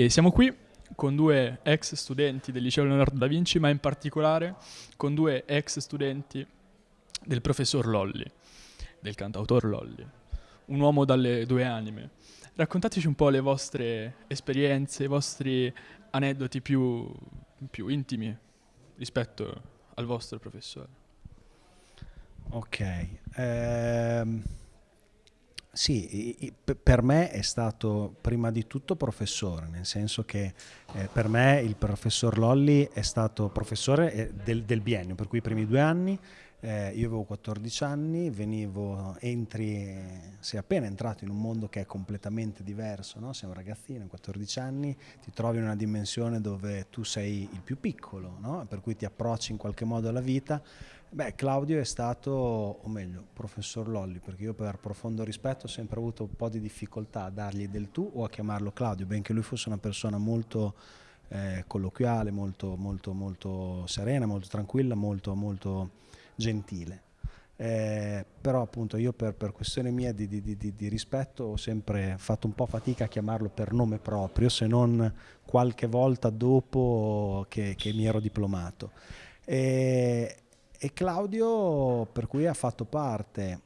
E siamo qui con due ex studenti del liceo Leonardo da Vinci, ma in particolare con due ex studenti del professor Lolli, del cantautor Lolli, un uomo dalle due anime. Raccontateci un po' le vostre esperienze, i vostri aneddoti più, più intimi rispetto al vostro professore. Ok, ehm, sì, per me è stato prima di tutto professore, nel senso che eh, per me il professor Lolli è stato professore eh, del, del biennio, per cui i primi due anni eh, io avevo 14 anni, venivo, entri, sei appena entrato in un mondo che è completamente diverso, no? sei un ragazzino, 14 anni, ti trovi in una dimensione dove tu sei il più piccolo, no? per cui ti approcci in qualche modo alla vita. Beh, Claudio è stato, o meglio, professor Lolli, perché io per profondo rispetto ho sempre avuto un po' di difficoltà a dargli del tu o a chiamarlo Claudio, benché lui fosse una persona molto eh, colloquiale, molto, molto, molto serena, molto tranquilla, molto, molto gentile. Eh, però appunto io per, per questione mia di, di, di, di, rispetto ho sempre fatto un po' fatica a chiamarlo per nome proprio, se non qualche volta dopo che, che mi ero diplomato. E, e, Claudio per cui ha fatto parte,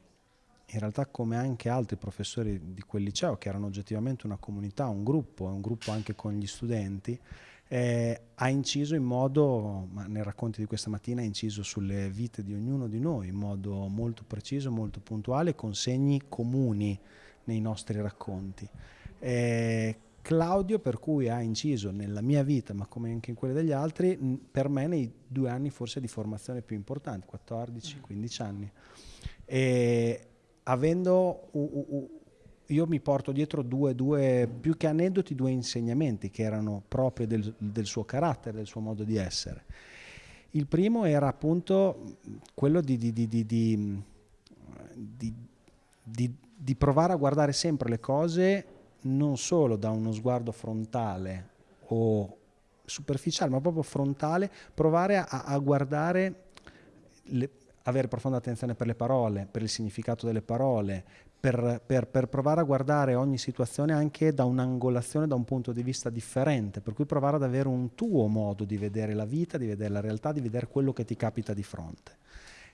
in realtà come anche altri professori di quel liceo, che erano oggettivamente una comunità, un gruppo, un gruppo anche con gli studenti, eh, ha inciso in modo, ma nel racconto di questa mattina ha inciso sulle vite di ognuno di noi in modo molto preciso, molto puntuale, con segni comuni nei nostri racconti. Eh, Claudio per cui ha inciso nella mia vita, ma come anche in quella degli altri, per me nei due anni forse di formazione più importanti, 14-15 anni. E avendo io mi porto dietro due, due, più che aneddoti, due insegnamenti che erano proprio del, del, suo carattere, del suo modo di essere. Il primo era appunto quello di, di, di, di provare a guardare sempre le cose non solo da uno sguardo frontale o superficiale, ma proprio frontale, provare a, a guardare, le, avere profonda attenzione per le parole, per il significato delle parole, per, per, per, provare a guardare ogni situazione anche da un'angolazione, da un punto di vista differente, per cui provare ad avere un tuo modo di vedere la vita, di vedere la realtà, di vedere quello che ti capita di fronte.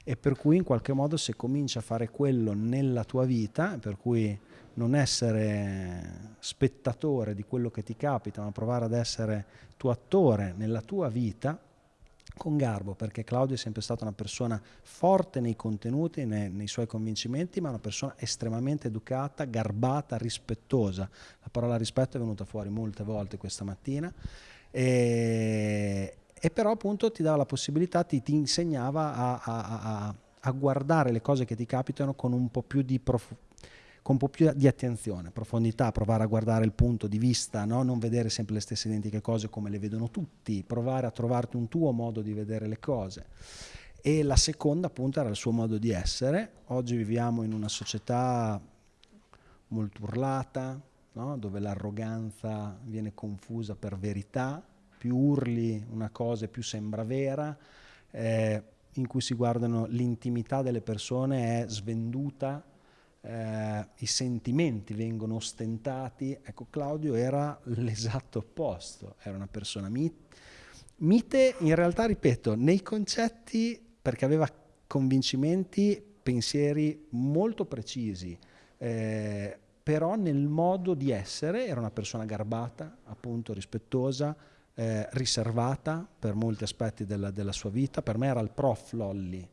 E per cui in qualche modo se cominci a fare quello nella tua vita, per cui non essere spettatore di quello che ti capita, ma provare ad essere tuo attore nella tua vita, con garbo, perché Claudio è sempre stata una persona forte nei contenuti, nei, nei, suoi convincimenti, ma una persona estremamente educata, garbata, rispettosa. La parola rispetto è venuta fuori molte volte questa mattina. E, e però appunto ti dava la possibilità, ti, ti insegnava a, a, a, a, guardare le cose che ti capitano con un po' più di profondità con un po' più di attenzione, profondità, provare a guardare il punto di vista, no? non vedere sempre le stesse identiche cose come le vedono tutti, provare a trovarti un tuo modo di vedere le cose. E la seconda appunto era il suo modo di essere. Oggi viviamo in una società molto urlata, no? dove l'arroganza viene confusa per verità, più urli una cosa più sembra vera, eh, in cui si guardano l'intimità delle persone è svenduta eh, i sentimenti vengono ostentati. Ecco, Claudio era l'esatto opposto, era una persona mite, mite in realtà, ripeto, nei concetti perché aveva convincimenti, pensieri molto precisi, eh, però nel modo di essere era una persona garbata, appunto rispettosa, eh, riservata per molti aspetti della, della, sua vita. Per me era il prof Lolli,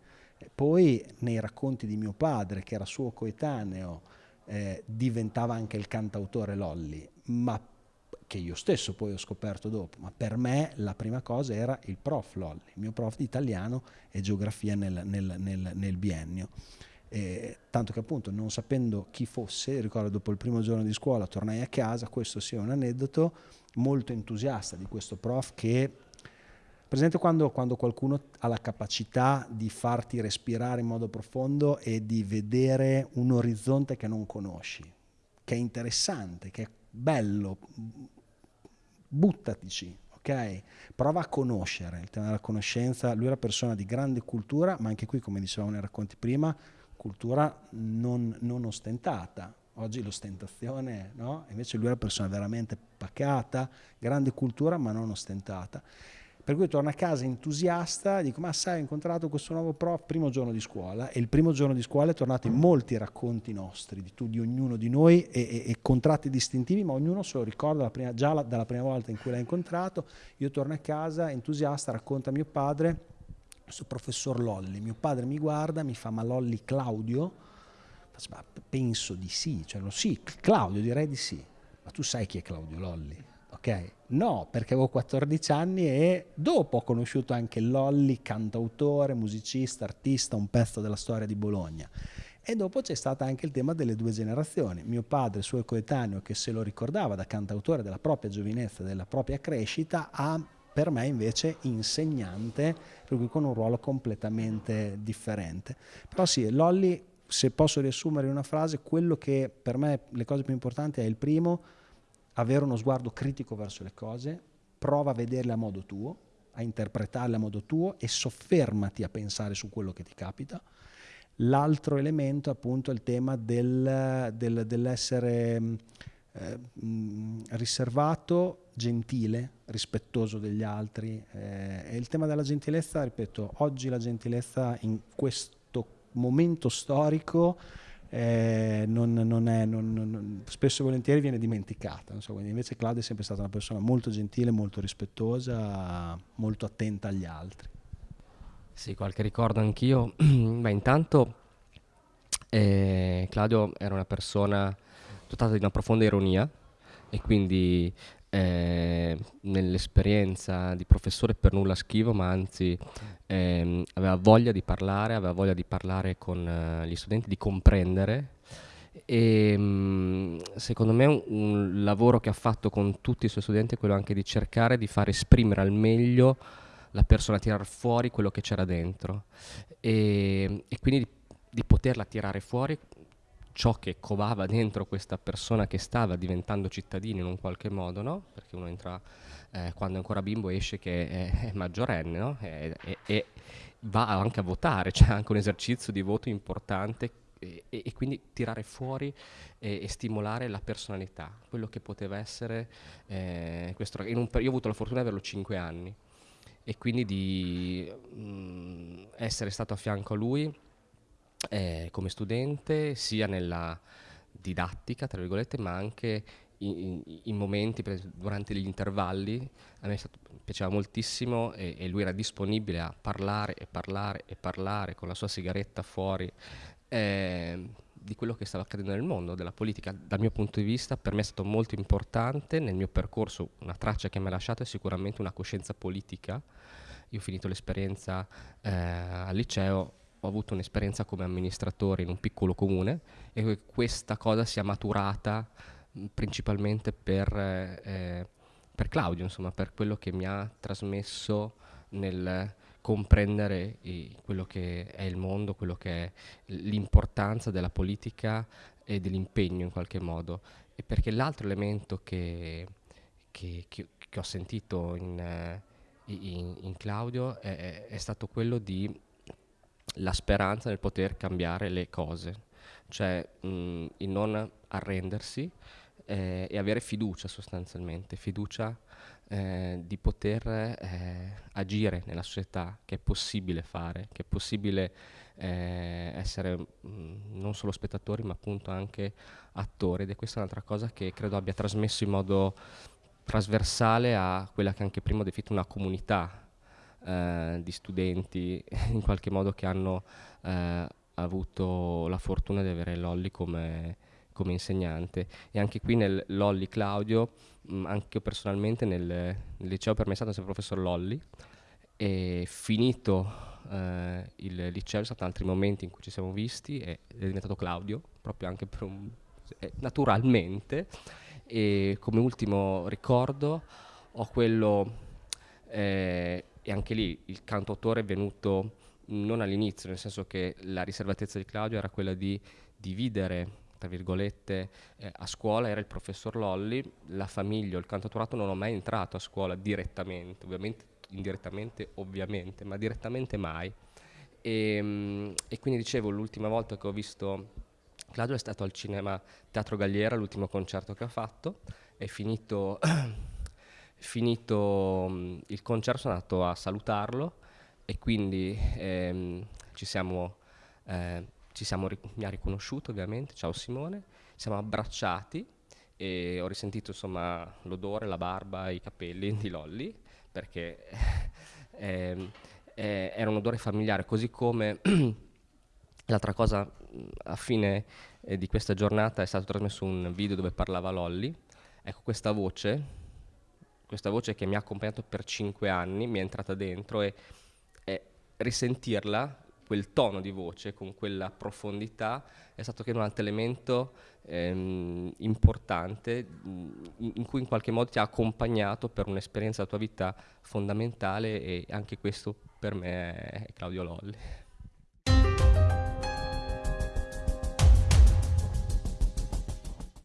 poi nei racconti di mio padre, che era suo coetaneo, eh, diventava anche il cantautore Lolli, ma che io stesso poi ho scoperto dopo, ma per me la prima cosa era il prof Lolli, il mio prof di italiano e geografia nel, nel, nel, nel biennio. Eh, tanto che appunto non sapendo chi fosse, ricordo dopo il primo giorno di scuola tornai a casa, questo sia un aneddoto, molto entusiasta di questo prof che Presente quando, quando, qualcuno ha la capacità di farti respirare in modo profondo e di vedere un orizzonte che non conosci, che è interessante, che è bello, buttatici, ok? Prova a conoscere, il tema della conoscenza, lui è una persona di grande cultura, ma anche qui, come dicevamo nei racconti prima, cultura non, non ostentata, oggi l'ostentazione, no? Invece lui era una persona veramente pacata, grande cultura ma non ostentata. Per cui torno a casa entusiasta, dico ma sai ho incontrato questo nuovo prof primo giorno di scuola e il primo giorno di scuola è tornato in molti racconti nostri, di, tu, di ognuno di noi e, e, e, contratti distintivi, ma ognuno se lo ricorda prima, già la, dalla prima volta in cui l'ha incontrato. Io torno a casa entusiasta, racconta a mio padre, questo professor Lolli, mio padre mi guarda, mi fa ma Lolli Claudio? Ma penso di sì, cioè, sì, Claudio direi di sì, ma tu sai chi è Claudio Lolli? Ok? No, perché avevo 14 anni e dopo ho conosciuto anche Lolli, cantautore, musicista, artista, un pezzo della storia di Bologna. E dopo c'è stato anche il tema delle due generazioni. Mio padre, suo coetaneo, che se lo ricordava da cantautore della propria giovinezza, della propria crescita, ha per me invece insegnante, per cui con un ruolo completamente differente. Però sì, Lolli, se posso riassumere in una frase, quello che per me le cose più importanti è il primo, avere uno sguardo critico verso le cose, prova a vederle a modo tuo, a interpretarle a modo tuo e soffermati a pensare su quello che ti capita. L'altro elemento appunto è il tema del, del, dell'essere eh, riservato, gentile, rispettoso degli altri. Eh, e il tema della gentilezza, ripeto, oggi la gentilezza in questo momento storico eh, non, non è, non, spesso e volentieri viene dimenticata. So, invece Claudia è sempre stata una persona molto gentile, molto rispettosa, molto attenta agli altri. Sì, qualche ricordo anch'io. Beh, intanto eh, Claudio era una persona dotata di una profonda ironia e quindi eh, nell'esperienza di professore per nulla schivo, ma anzi ehm, aveva voglia di parlare, aveva voglia di parlare con uh, gli studenti, di comprendere. E mh, mm, secondo me un, un, lavoro che ha fatto con tutti i suoi studenti è quello anche di cercare di far esprimere al meglio la persona, tirare fuori quello che c'era dentro. E, e quindi di, di poterla tirare fuori ciò che covava dentro questa persona che stava diventando cittadino in un qualche modo, no? Perché uno entra eh, quando è ancora bimbo esce che è, è maggiorenne, no? E, e, e, va anche a votare, c'è anche un esercizio di voto importante e, e quindi tirare fuori e, stimolare la personalità, quello che poteva essere eh, questo. io ho avuto la fortuna di averlo 5 anni e quindi di mh, mm, essere stato a fianco a lui eh, come studente sia nella didattica, tra virgolette, ma anche in, in, in momenti, durante gli intervalli, a me stato, piaceva moltissimo e, e, lui era disponibile a parlare e parlare e parlare con la sua sigaretta fuori eh, di quello che stava accadendo nel mondo, della politica. Dal mio punto di vista per me è stato molto importante, nel mio percorso una traccia che mi ha lasciato è sicuramente una coscienza politica. Io ho finito l'esperienza eh, al liceo, ho avuto un'esperienza come amministratore in un piccolo comune e questa cosa si è maturata principalmente per, eh, per, Claudio, insomma, per quello che mi ha trasmesso nel comprendere i, quello che è il mondo, quello che è l'importanza della politica e dell'impegno in qualche modo. E perché l'altro elemento che, che, che, che ho sentito in, in, in Claudio è, è stato quello di la speranza nel poter cambiare le cose, cioè mh, il non arrendersi eh, e avere fiducia sostanzialmente, fiducia eh, di poter eh, agire nella società, che è possibile fare, che è possibile eh, essere mh, non solo spettatori ma appunto anche attori. Ed è questa un'altra cosa che credo abbia trasmesso in modo trasversale a quella che anche prima ho definito una comunità eh, di studenti in qualche modo che hanno eh, avuto la fortuna di avere Lolli come, come insegnante. E anche qui nel Lolli Claudio, mh, mm, anche personalmente nel, nel, liceo per me è stato sempre professor Lolli. E finito eh, il liceo, ci sono stati altri momenti in cui ci siamo visti e è diventato Claudio, proprio anche per un, eh, naturalmente. E come ultimo ricordo ho quello eh, e anche lì il cantautore è venuto non all'inizio, nel senso che la riservatezza di Claudio era quella di dividere tra virgolette, eh, a scuola era il professor Lolli, la famiglia, il cantautorato non ho mai entrato a scuola direttamente, ovviamente indirettamente ovviamente, ma direttamente mai. E, ehm, e quindi dicevo, l'ultima volta che ho visto Claudio è stato al cinema Teatro Galliera, l'ultimo concerto che ha fatto, è finito, finito mm, il concerto sono andato a salutarlo e quindi ehm, ci siamo, eh, ci siamo, mi ha riconosciuto ovviamente, ciao Simone, siamo abbracciati e ho risentito insomma l'odore, la barba, i capelli di Lolli perché eh, eh, era un odore familiare, così come l'altra cosa a fine eh, di questa giornata è stato trasmesso un video dove parlava Lolli, ecco questa voce, questa voce che mi ha accompagnato per cinque anni, mi è entrata dentro e risentirla, quel tono di voce con quella profondità è stato che un altro elemento ehm, importante in, in cui in qualche modo ti ha accompagnato per un'esperienza della tua vita fondamentale e anche questo per me è Claudio Lolli.